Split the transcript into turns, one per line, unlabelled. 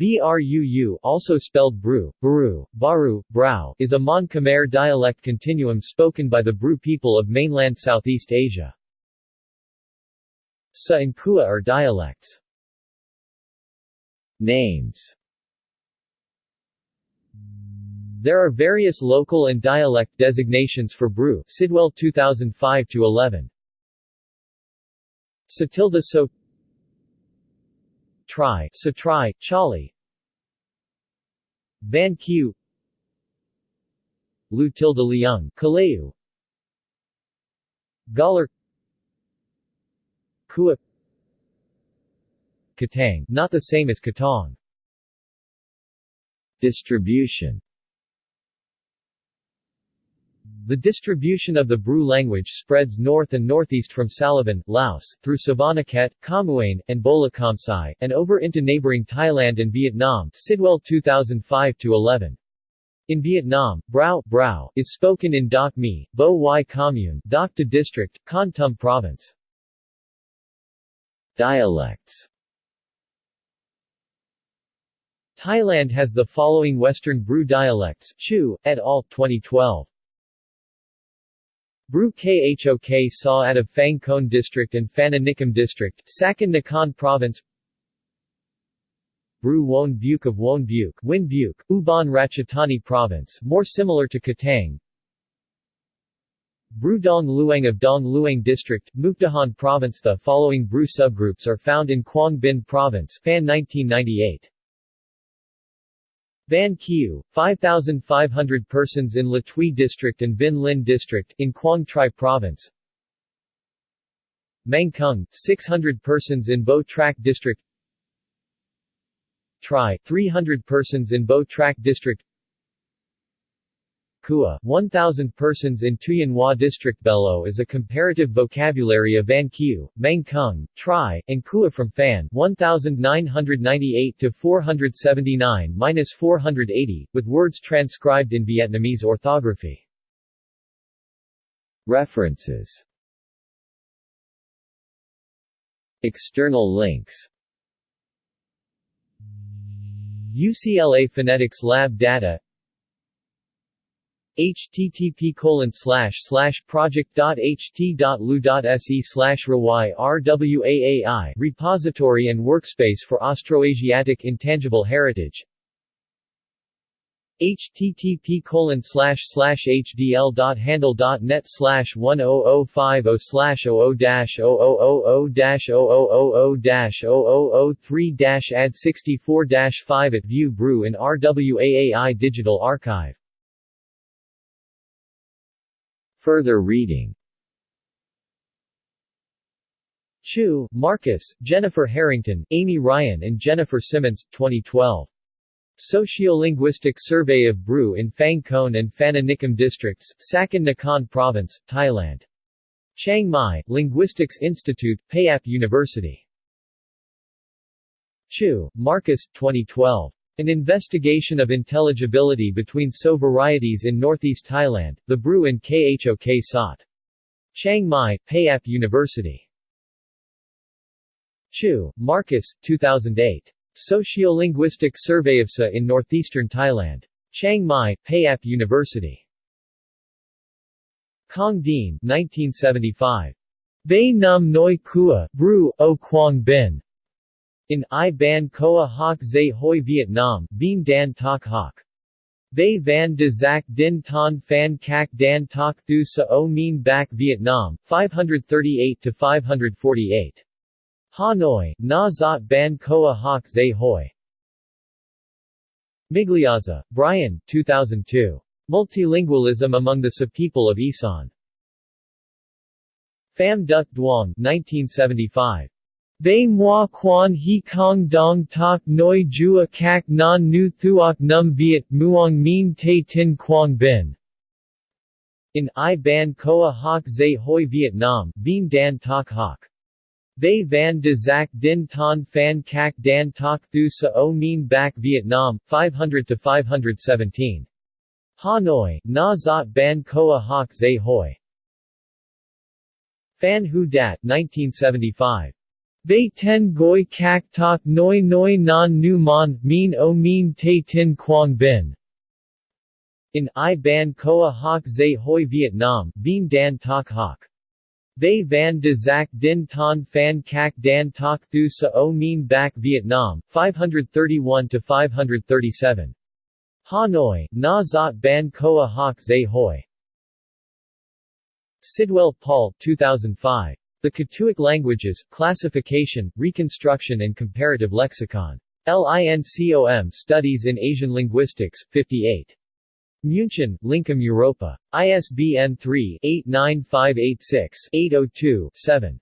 Bruu also spelled Bru, Baru, Baru, Brau is a Mon Khmer dialect continuum spoken by the Bru people of mainland Southeast Asia. Sa and Kua are dialects. Names There are various local and dialect designations for Bru Sidwell 2005-11 Satilda So Tri, Satri, Chali Van Q. Lu Tilda Liang, Kaleu. Galar Kua. Katang, not the same as Katong. Distribution the distribution of the Bru language spreads north and northeast from Salavan, Laos, through Savannakhet, Khammouane, and Bolikhamsai, and over into neighboring Thailand and Vietnam Sidwell 2005-11. In Vietnam, Brau, Brau is spoken in Doc Mi, Bo Y Commune, Doc Ta District, Kon Tum Province. Dialects Thailand has the following Western Bru dialects Choo, et al., 2012. Bru Khok Sa out of Phang Khon District and Phana Nakhon District, Sakon Nakhon Province. Bru Won Buke of Won Buke, Win Buke, Ubon Ratchathani Province, more similar to Katang. Bru Dong Luang of Dong Luang District, Mukdahan Province. The following Bru subgroups are found in Quang Binh Province Phan 1998 Van Kieu, 5,500 persons in Le Thuy District and Vinh Linh District, in Quang Tri Province. Mang Kung, 600 persons in Bo Trach District. Tri, 300 persons in Bo Trach District Kua, 1,000 persons in Tuyen Hoa District Belo is a comparative vocabulary of Van Kieu, Mang Kung, Tri, and Kua from Phan 1998 to 479-480, with words transcribed in Vietnamese orthography. References. External links. UCLA Phonetics Lab data http colon slash slash project.ht.lu.se slash RWAAI repository and workspace for Austroasiatic Intangible Heritage http colon slash slash hdl.handle.net slash 10050 slash 00 dash 0000 dash 0000 dash 0003 dash add 64 dash 5 at View Bru and RWAAI Digital Archive Further reading Choo, Marcus, Jennifer Harrington, Amy Ryan and Jennifer Simmons, 2012. Sociolinguistic Survey of Bru in Phang Khon and Phana Nakhon Districts, Sakon Nakhon Province, Thailand. Chiang Mai, Linguistics Institute, Payap University. Choo, Marcus, 2012. An investigation of intelligibility between So varieties in northeast Thailand, the Bru and Khok Sat. Chiang Mai, Payap University. Choo, Marcus, 2008. Sociolinguistic Survey of Sa in northeastern Thailand. Chiang Mai, Payap University. Kong Dean, 1975. Bay Num Noi Kua, Bru, O Quang Bin. In I Ban Koa Hoc Zay Hoi Vietnam, Bien Dan Tak Hoc. They Van de Zac Din Ton Phan Kak Dan Tak Thu Sa O Min Bac Vietnam, 538-548. Hanoi, Na Zot Ban Koa Hoc Zay Hoi. Migliazza, Brian, 2002. Multilingualism among the Sa people of Isan. Pham Duc Duong, 1975. They moi quan he kong dong tak noi jua kak non nu thuok num viet muong min te tin quang bin. In I ban koa hoc zay hoi Vietnam, bien dan tak hoc. They van de zac din ton fan kak dan tak thu sa o min bac Vietnam, 500 to 517. Hanoi, na zot ban koa hoc zay hoi. Phan Huu Dat 1975. Vei ten goi kak tok noi noi non nu mon, min o min te tin quang bin. In I ban koa hoc zay hoi Vietnam, vien dan tok hoc. They van de zak din ton fan kak dan tok thu sa o min back Vietnam, 531-537. Hanoi, na zot ban koa hoc zay hoi. Sidwell, Paul 2005. The Katuic Languages, Classification, Reconstruction and Comparative Lexicon. LINCOM Studies in Asian Linguistics, 58. München, Lincom Europa. ISBN 3-89586-802-7.